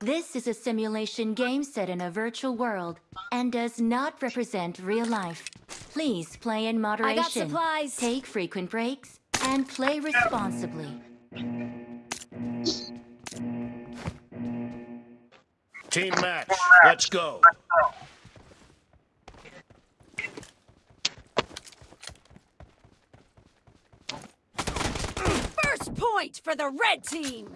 This is a simulation game set in a virtual world and does not represent real life. Please play in moderation. supplies. Take frequent breaks and play responsibly. Team match. Let's go. First point for the red team!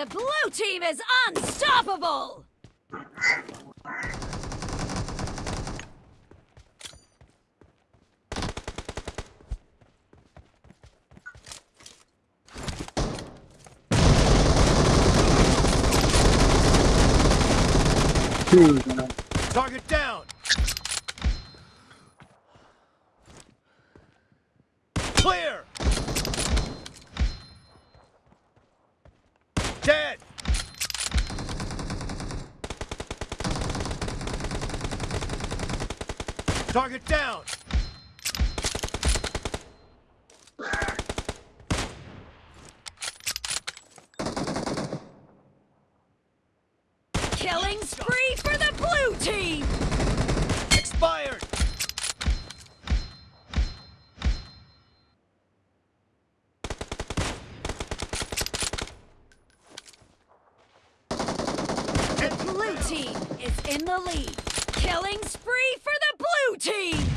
The blue team is unstoppable! Target down. Dead. Target down. Killing spree for the blue team! Expired. The blue team is in the lead. Killing spree for the blue team!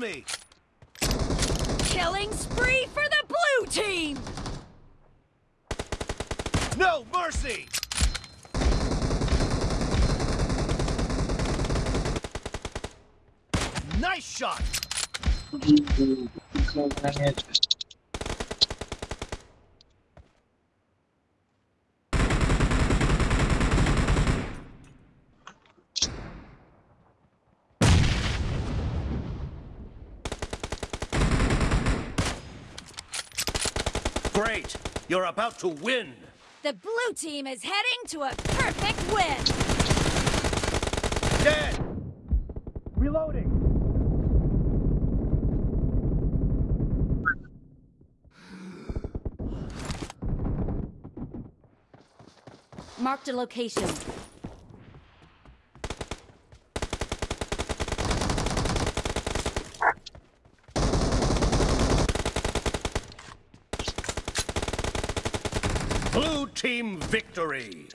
Me. Killing spree for the blue team! No mercy. Nice shot. Great. You're about to win. The blue team is heading to a perfect win! Dead. Reloading. Marked a location. Blue team victory.